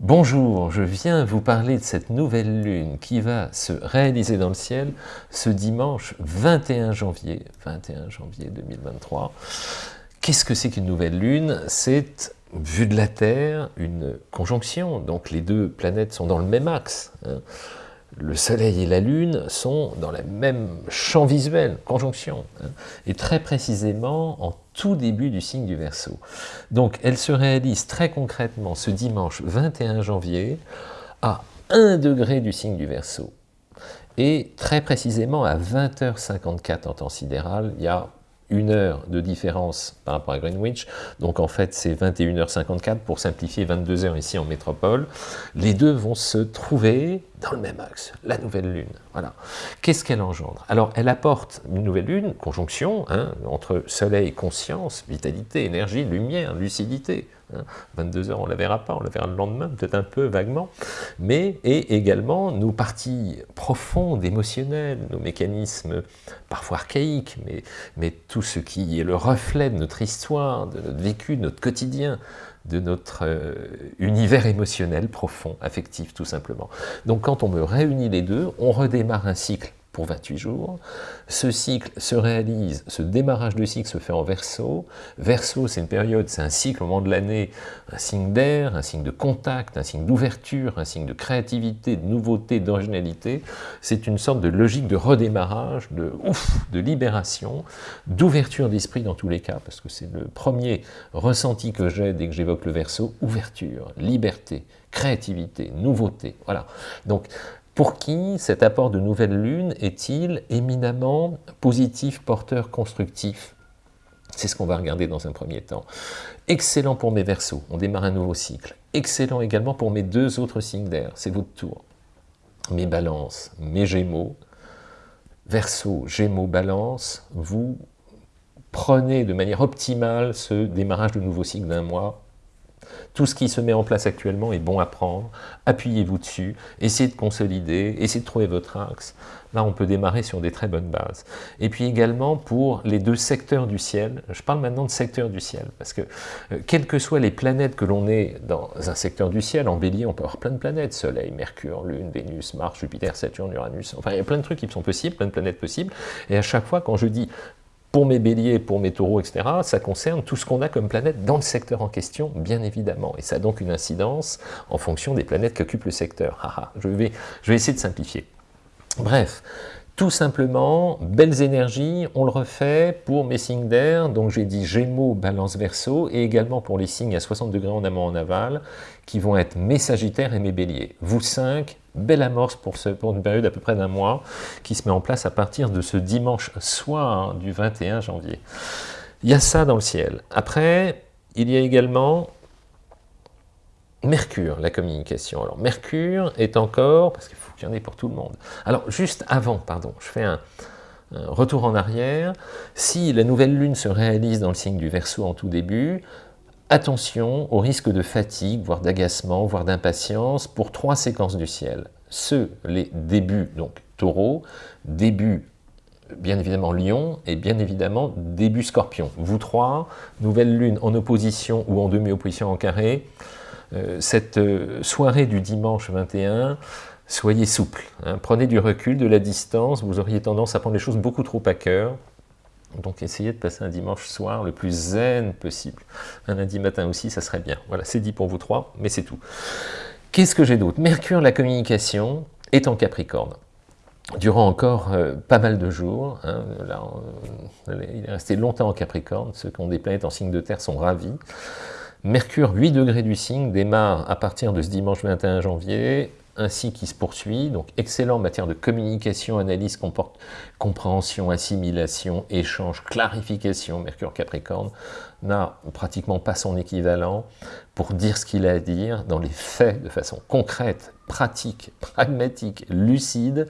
Bonjour, je viens vous parler de cette nouvelle lune qui va se réaliser dans le ciel ce dimanche 21 janvier, 21 janvier 2023. Qu'est-ce que c'est qu'une nouvelle lune? C'est, vu de la Terre, une conjonction, donc les deux planètes sont dans le même axe. Hein. Le Soleil et la Lune sont dans le même champ visuel, conjonction, hein, et très précisément en tout début du signe du Verseau. Donc elle se réalise très concrètement ce dimanche 21 janvier à 1 degré du signe du Verseau. Et très précisément à 20h54 en temps sidéral, il y a une heure de différence par rapport à Greenwich, donc en fait c'est 21h54 pour simplifier 22h ici en métropole, les deux vont se trouver dans le même axe, la nouvelle lune. Voilà. Qu'est-ce qu'elle engendre? Alors elle apporte une nouvelle lune, conjonction, hein, entre soleil, conscience, vitalité, énergie, lumière, lucidité, 22 hein. heures, on ne la verra pas, on la verra le lendemain, peut-être un peu vaguement, mais et également nos parties profondes, émotionnelles, nos mécanismes parfois archaïques, mais, mais tout ce qui est le reflet de notre histoire, de notre vécu, de notre quotidien, de notre euh, univers émotionnel profond, affectif tout simplement. Donc quand on me réunit les deux, on redémarre un cycle pour 28 jours. Ce cycle se réalise, ce démarrage de cycle se fait en verso. Verso, c'est une période, c'est un cycle au moment de l'année, un signe d'air, un signe de contact, un signe d'ouverture, un signe de créativité, de nouveauté, d'originalité. C'est une sorte de logique de redémarrage, de ouf, de libération, d'ouverture d'esprit dans tous les cas, parce que c'est le premier ressenti que j'ai dès que j'évoque le verso, ouverture, liberté, créativité, nouveauté, voilà. Donc, pour qui cet apport de nouvelle lune est-il éminemment positif, porteur, constructif? C'est ce qu'on va regarder dans un premier temps. Excellent pour mes versos, on démarre un nouveau cycle. Excellent également pour mes deux autres signes d'air, c'est votre tour. Mes balances, mes gémeaux, verso, gémeaux, balance, vous prenez de manière optimale ce démarrage de nouveau cycle d'un mois tout ce qui se met en place actuellement est bon à prendre, appuyez-vous dessus, essayez de consolider, essayez de trouver votre axe. Là, on peut démarrer sur des très bonnes bases. Et puis également pour les deux secteurs du ciel, je parle maintenant de secteur du ciel, parce que euh, quelles que soient les planètes que l'on ait dans un secteur du ciel, en bélier, on peut avoir plein de planètes, Soleil, Mercure, Lune, Vénus, Mars, Jupiter, Saturne, Uranus, enfin il y a plein de trucs qui sont possibles, plein de planètes possibles, et à chaque fois, quand je dis pour mes béliers, pour mes taureaux, etc., ça concerne tout ce qu'on a comme planète dans le secteur en question, bien évidemment. Et ça a donc une incidence en fonction des planètes qui occupent le secteur. je, vais, je vais essayer de simplifier. Bref, tout simplement, belles énergies, on le refait pour mes signes d'air, donc j'ai dit Gémeaux, Balance, Verseau, et également pour les signes à 60 degrés en amont, en aval, qui vont être mes Sagittaires et mes Béliers. Vous cinq, belle amorce pour, une période à peu près d'un mois, qui se met en place à partir de ce dimanche soir du 21 janvier. Il y a ça dans le ciel. Après, il y a également Mercure, la communication. Alors Mercure est encore, parce qu'il faut qu'il y en ait pour tout le monde. Alors juste avant, pardon, je fais un, retour en arrière. Si la nouvelle lune se réalise dans le signe du Verseau en tout début, attention au risque de fatigue, voire d'agacement, voire d'impatience pour trois séquences du ciel. Ceux, les débuts, donc taureau, début bien évidemment Lion, et bien évidemment début Scorpion. Vous trois, nouvelle lune en opposition ou en demi-opposition en carré, cette euh, soirée du dimanche 21, soyez souple, hein. prenez du recul, de la distance, vous auriez tendance à prendre les choses beaucoup trop à cœur, donc essayez de passer un dimanche soir le plus zen possible. Un lundi matin aussi, ça serait bien. Voilà, c'est dit pour vous trois, mais c'est tout. Qu'est-ce que j'ai d'autre? Mercure, la communication, est en Capricorne. Durant encore euh, pas mal de jours, hein, il est resté longtemps en Capricorne, ceux qui ont des planètes en signe de terre sont ravis. Mercure, 8 degrés du signe, démarre à partir de ce dimanche 21 janvier, ainsi qui se poursuit, donc excellent en matière de communication, analyse, compréhension, assimilation, échange, clarification, Mercure Capricorne, n'a pratiquement pas son équivalent pour dire ce qu'il a à dire. Dans les faits de façon concrète, pratique, pragmatique, lucide,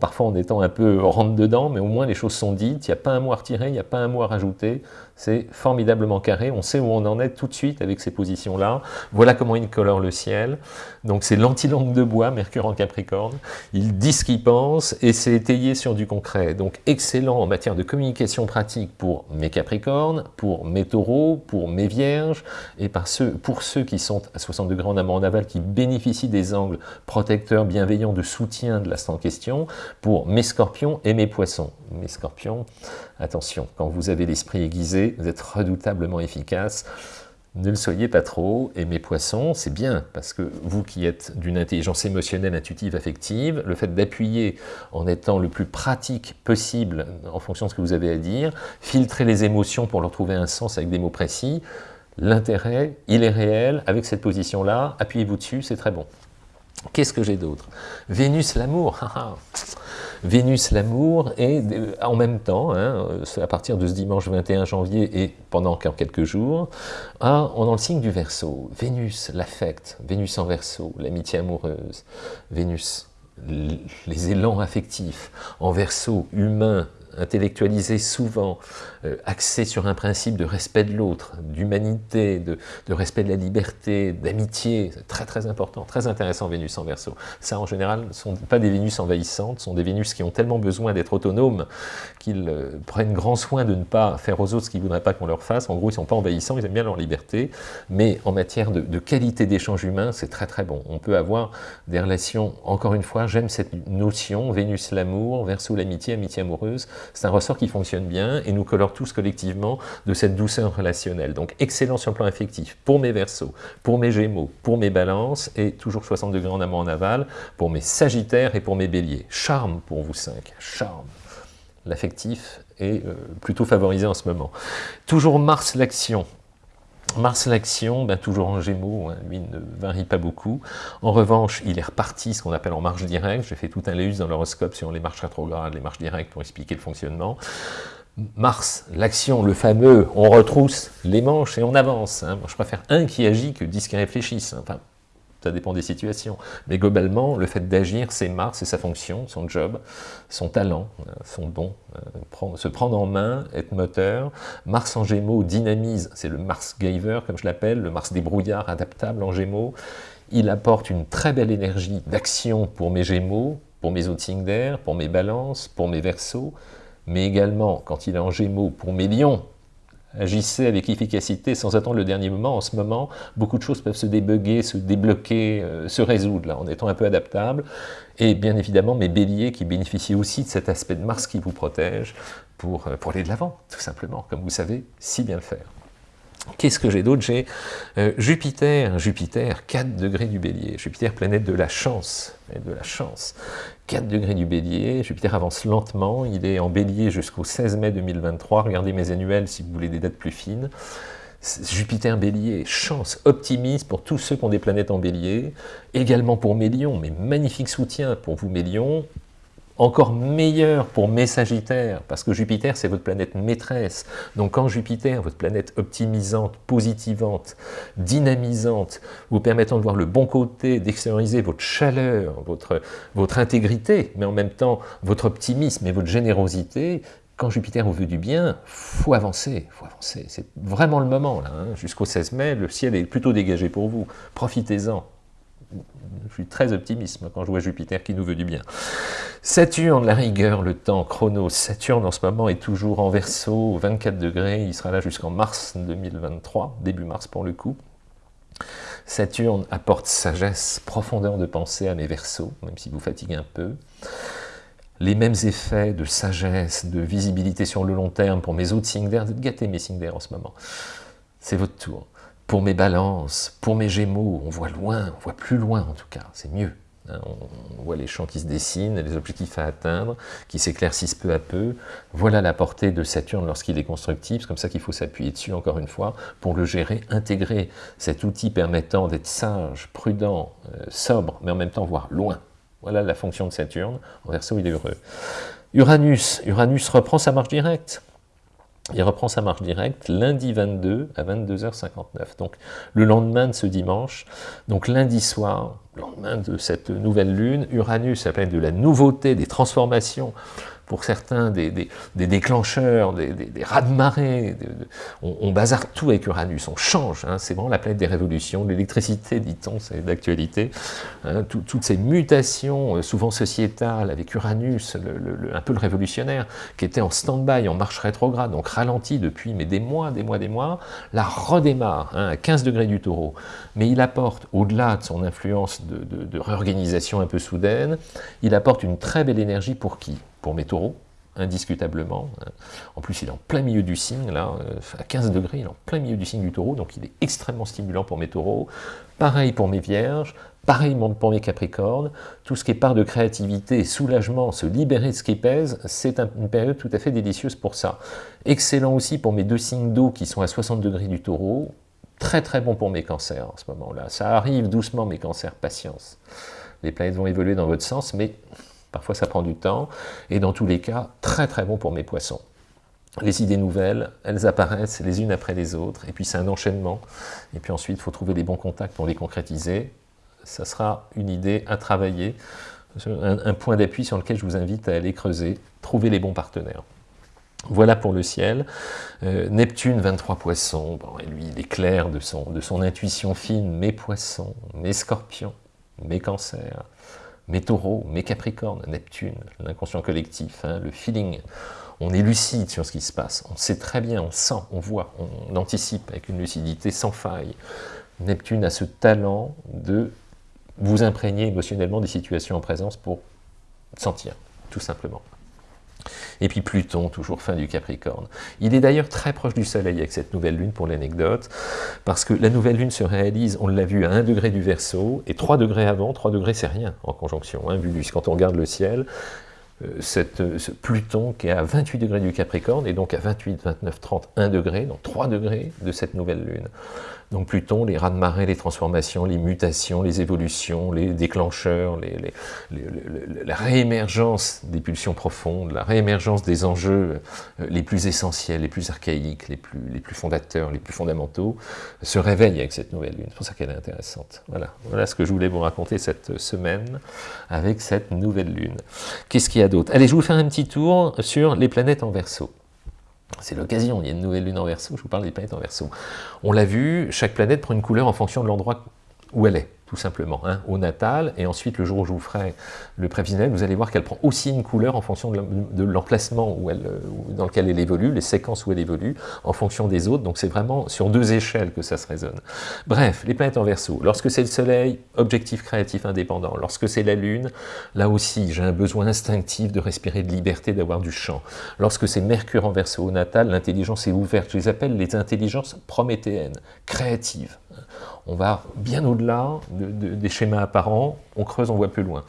parfois en étant un peu rentre-dedans, mais au moins les choses sont dites, il n'y a pas un mot à retirer, il n'y a pas un mot à rajouter, c'est formidablement carré, on sait où on en est tout de suite avec ces positions-là, voilà comment il colore le ciel, donc c'est l'antilangue de bois, Mercure en Capricorne, il dit ce qu'il pense, et c'est étayé sur du concret, donc excellent en matière de communication pratique pour mes Capricornes, pour mes taureaux, taureau pour mes vierges, et par pour ceux qui sont à 60 degrés en amont en aval, qui bénéficient des angles protecteurs, bienveillants, de soutien de l'astre en question, pour mes scorpions et mes poissons. Mes scorpions, attention, quand vous avez l'esprit aiguisé, vous êtes redoutablement efficace, ne le soyez pas trop, et mes poissons, c'est bien, parce que vous qui êtes d'une intelligence émotionnelle, intuitive, affective, le fait d'appuyer en étant le plus pratique possible en fonction de ce que vous avez à dire, filtrer les émotions pour leur trouver un sens avec des mots précis, l'intérêt, il est réel, avec cette position-là, appuyez-vous dessus, c'est très bon. Qu'est-ce que j'ai d'autre? Vénus, l'amour. Vénus, l'amour, et euh, en même temps, hein, à partir de ce dimanche 21 janvier et pendant encore quelques jours, ah, on a le signe du Verseau. Vénus, l'affect, Vénus en Verseau, l'amitié amoureuse, Vénus, les élans affectifs, en Verseau, humain, intellectualisé souvent, euh, axé sur un principe de respect de l'autre, d'humanité, de, respect de la liberté, d'amitié, très très important, très intéressant Vénus en Verseau. Ça en général ne sont pas des Vénus envahissantes, ce sont des Vénus qui ont tellement besoin d'être autonomes qu'ils euh, prennent grand soin de ne pas faire aux autres ce qu'ils ne voudraient pas qu'on leur fasse. En gros, ils ne sont pas envahissants, ils aiment bien leur liberté, mais en matière de, de qualité d'échange humain, c'est très très bon. On peut avoir des relations, encore une fois, j'aime cette notion, Vénus l'amour, Verseau l'amitié, amitié amoureuse, c'est un ressort qui fonctionne bien et nous colore tous collectivement de cette douceur relationnelle. Donc excellent sur le plan affectif pour mes versos, pour mes gémeaux, pour mes balances et toujours 60 degrés en amont en aval, pour mes sagittaires et pour mes béliers. Charme pour vous cinq, charme. L'affectif est euh, plutôt favorisé en ce moment. Toujours Mars l'action, Mars l'action, ben, toujours en gémeaux, hein, lui ne varie pas beaucoup. En revanche, il est reparti, ce qu'on appelle en marche directe. J'ai fait tout un léus dans l'horoscope sur les marches rétrogrades, les marches directes pour expliquer le fonctionnement. Mars, l'action, le fameux, on retrousse les manches et on avance. Hein. Je préfère un qui agit que dix qui réfléchissent. Hein. Ça dépend des situations. Mais globalement, le fait d'agir, c'est Mars, c'est sa fonction, son job, son talent, euh, son don, euh, se prendre en main, être moteur. Mars en Gémeaux dynamise, c'est le Mars Giver, comme je l'appelle, le Mars des brouillards adaptable en Gémeaux. Il apporte une très belle énergie d'action pour mes Gémeaux, pour mes signes d'air, pour mes balances, pour mes versos, mais également, quand il est en Gémeaux, pour mes lions, agissez avec efficacité sans attendre le dernier moment. En ce moment, beaucoup de choses peuvent se débugger, se débloquer, euh, se résoudre là, en étant un peu adaptable. Et bien évidemment, mes béliers qui bénéficient aussi de cet aspect de Mars qui vous protège pour, euh, pour aller de l'avant, tout simplement, comme vous savez si bien le faire. Qu'est-ce que j'ai d'autre? J'ai euh, Jupiter, Jupiter, 4 degrés du bélier. Jupiter, planète de la chance, de la chance. 4 degrés du bélier, Jupiter avance lentement, il est en bélier jusqu'au 16 mai 2023, regardez mes annuels si vous voulez des dates plus fines. Jupiter bélier, chance, optimisme pour tous ceux qui ont des planètes en bélier, également pour mes lions, mais magnifique soutien pour vous mes lions, encore meilleur pour mes Sagittaires, parce que Jupiter, c'est votre planète maîtresse. Donc quand Jupiter, votre planète optimisante, positivante, dynamisante, vous permettant de voir le bon côté, d'extérioriser votre chaleur, votre, votre intégrité, mais en même temps votre optimisme et votre générosité, quand Jupiter vous veut du bien, faut avancer, faut avancer. C'est vraiment le moment, là. Hein. Jusqu'au 16 mai, le ciel est plutôt dégagé pour vous. Profitez-en je suis très optimiste quand je vois Jupiter qui nous veut du bien. Saturne, la rigueur, le temps, chrono. Saturne en ce moment est toujours en verso, 24 degrés, il sera là jusqu'en mars 2023, début mars pour le coup. Saturne apporte sagesse, profondeur de pensée à mes versos, même si vous fatiguez un peu. Les mêmes effets de sagesse, de visibilité sur le long terme pour mes autres signes d'air, gâtez mes signes d'air en ce moment. C'est votre tour pour mes balances, pour mes gémeaux, on voit loin, on voit plus loin en tout cas, c'est mieux. Hein. on voit les champs qui se dessinent, les objectifs à atteindre, qui s'éclaircissent peu à peu. Voilà la portée de Saturne lorsqu'il est constructif, c'est comme ça qu'il faut s'appuyer dessus encore une fois, pour le gérer, intégrer cet outil permettant d'être sage, prudent, euh, sobre, mais en même temps voir loin. Voilà la fonction de Saturne, en verso il est heureux. Uranus, Uranus reprend sa marche directe. Il reprend sa marche directe lundi 22 à 22h59. Donc le lendemain de ce dimanche, donc lundi soir, lendemain de cette nouvelle lune, Uranus, appelle de la nouveauté, des transformations, pour certains des, déclencheurs, des, des raz-de-marée, on, on, bazarde tout avec Uranus, on change, hein. c'est vraiment la planète des révolutions, l'électricité, dit-on, c'est d'actualité, hein. toutes ces mutations, euh, souvent sociétales, avec Uranus, un peu le révolutionnaire, qui était en stand-by, en marche rétrograde, donc ralenti depuis mais des mois, des mois, des mois, la redémarre hein, à 15 degrés du taureau, mais il apporte, au-delà de son influence de réorganisation un peu soudaine, il apporte une très belle énergie pour qui? Pour mes taureaux, indiscutablement. En plus, il est en plein milieu du signe, là, euh, à 15 degrés, il est en plein milieu du signe du taureau, donc il est extrêmement stimulant pour mes taureaux. Pareil pour mes vierges, pareil pour mes capricornes. Tout ce qui est part de créativité, soulagement, se libérer de ce qui pèse, c'est une période tout à fait délicieuse pour ça. Excellent aussi pour mes deux signes d'eau qui sont à 60 degrés du taureau. Très très bon pour mes cancers en ce moment-là. Ça arrive doucement, mes cancers, patience. Les planètes vont évoluer dans votre sens, mais Parfois, ça prend du temps. Et dans tous les cas, très très bon pour mes poissons. Les idées nouvelles, elles apparaissent les unes après les autres. Et puis, c'est un enchaînement. Et puis ensuite, il faut trouver les bons contacts pour les concrétiser. Ça sera une idée à travailler. Un, point d'appui sur lequel je vous invite à aller creuser. Trouver les bons partenaires. Voilà pour le ciel. Euh, Neptune, 23 poissons. Et lui, il est clair de son intuition fine. Mes poissons, mes scorpions, mes cancers, mes taureaux, mes capricornes, Neptune, l'inconscient collectif, hein, le feeling, on est lucide sur ce qui se passe, on sait très bien, on sent, on voit, on anticipe avec une lucidité sans faille. Neptune a ce talent de vous imprégner émotionnellement des situations en présence pour sentir, tout simplement. Et puis Pluton, toujours fin du Capricorne. Il est d'ailleurs très proche du Soleil avec cette nouvelle lune pour l'anecdote, parce que la nouvelle lune se réalise, on l'a vu, à 1 degré du Verseau, et 3 degrés avant, 3 degrés c'est rien en conjonction, hein, vu quand on regarde le ciel, euh, cette, euh, Pluton qui est à 28 degrés du Capricorne, et donc à 28, 29, 30, 1 degré, donc 3 degrés de cette nouvelle lune. Donc Pluton, les raz-de-marée, les transformations, les mutations, les évolutions, les déclencheurs, la réémergence des pulsions profondes, la réémergence des enjeux euh, les plus essentiels, les plus archaïques, les plus, les plus fondateurs, les plus fondamentaux, se réveillent avec cette nouvelle lune. C'est pour ça qu'elle est intéressante. Voilà. voilà ce que je voulais vous raconter cette semaine avec cette nouvelle lune. Qu'est-ce qu'il y a d'autre? Allez, je vous fais un petit tour sur les planètes en verso. C'est l'occasion, il y a une nouvelle lune en verso, je vous parle des planètes en verso. On l'a vu, chaque planète prend une couleur en fonction de l'endroit où elle est tout simplement, hein, au natal, et ensuite le jour où je vous ferai le prévisionnel, vous allez voir qu'elle prend aussi une couleur en fonction de l'emplacement elle, dans lequel elle évolue, les séquences où elle évolue, en fonction des autres, donc c'est vraiment sur deux échelles que ça se résonne. Bref, les planètes en verso, lorsque c'est le soleil, objectif créatif indépendant, lorsque c'est la lune, là aussi j'ai un besoin instinctif de respirer de liberté, d'avoir du champ. Lorsque c'est Mercure en verso au natal, l'intelligence est ouverte, je les appelle les intelligences prométhéennes, créatives, on va bien au-delà des schémas apparents, on creuse, on voit plus loin.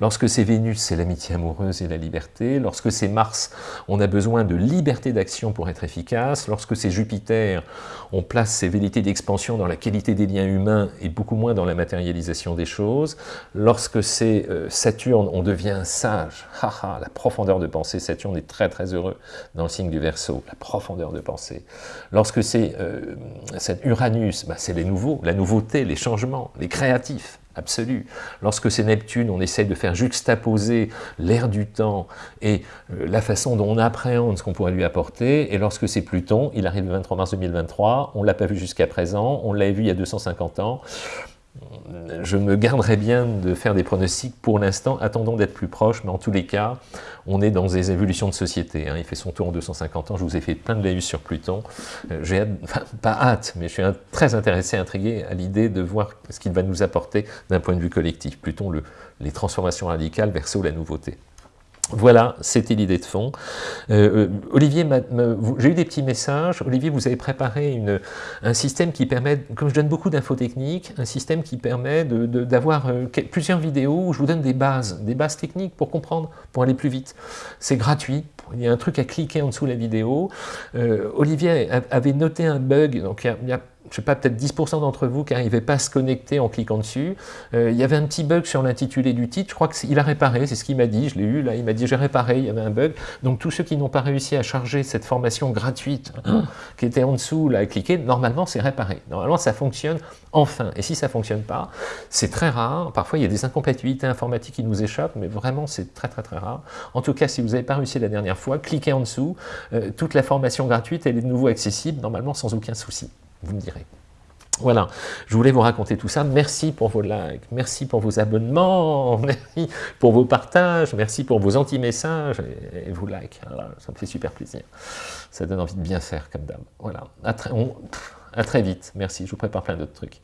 Lorsque c'est Vénus, c'est l'amitié amoureuse et la liberté. Lorsque c'est Mars, on a besoin de liberté d'action pour être efficace. Lorsque c'est Jupiter, on place ses vérités d'expansion dans la qualité des liens humains et beaucoup moins dans la matérialisation des choses. Lorsque c'est euh, Saturne, on devient sage. Haha, la profondeur de pensée. Saturne est très très heureux dans le signe du Verseau, la profondeur de pensée. Lorsque c'est euh, Uranus, bah, c'est les nouveaux, la nouveauté, les changements, les créatifs absolue. Lorsque c'est Neptune, on essaye de faire juxtaposer l'air du temps et euh, la façon dont on appréhende ce qu'on pourrait lui apporter. Et lorsque c'est Pluton, il arrive le 23 mars 2023, on ne l'a pas vu jusqu'à présent, on l'a vu il y a 250 ans, je me garderai bien de faire des pronostics pour l'instant, attendons d'être plus proches, mais en tous les cas, on est dans des évolutions de société. Hein. Il fait son tour en 250 ans, je vous ai fait plein de laïus sur Pluton. Euh, j'ai pas hâte, mais je suis très intéressé, intrigué à l'idée de voir ce qu'il va nous apporter d'un point de vue collectif. Pluton, le, les transformations radicales, verso la nouveauté. Voilà, c'était l'idée de fond. Euh, euh, Olivier, j'ai eu des petits messages. Olivier, vous avez préparé un système qui permet, comme je donne beaucoup d'infos techniques, un système qui permet d'avoir euh, plusieurs vidéos où je vous donne des bases, des bases techniques pour comprendre, pour aller plus vite. C'est gratuit, il y a un truc à cliquer en dessous de la vidéo. Olivier avait noté un bug, donc il y a je sais pas, peut-être 10% d'entre vous qui n'arrivaient pas à se connecter en cliquant dessus. Euh, il y avait un petit bug sur l'intitulé du titre, je crois qu'il a réparé, c'est ce qu'il m'a dit, je l'ai eu là, il m'a dit j'ai réparé, il y avait un bug. Donc tous ceux qui n'ont pas réussi à charger cette formation gratuite hein, qui était en dessous, là, à cliquer, normalement c'est réparé. Normalement ça fonctionne enfin. Et si ça ne fonctionne pas, c'est très rare. Parfois il y a des incompatibilités informatiques qui nous échappent, mais vraiment c'est très très très rare. En tout cas, si vous n'avez pas réussi la dernière fois, cliquez en dessous. Euh, toute la formation gratuite, elle est de nouveau accessible, normalement sans aucun souci vous me direz. Voilà, je voulais vous raconter tout ça. Merci pour vos likes, merci pour vos abonnements, merci pour vos partages, merci pour vos anti-messages et, vos likes. ça me fait super plaisir. Ça donne envie de bien faire comme dame. Voilà, à très, à très vite. Merci, je vous prépare plein d'autres trucs.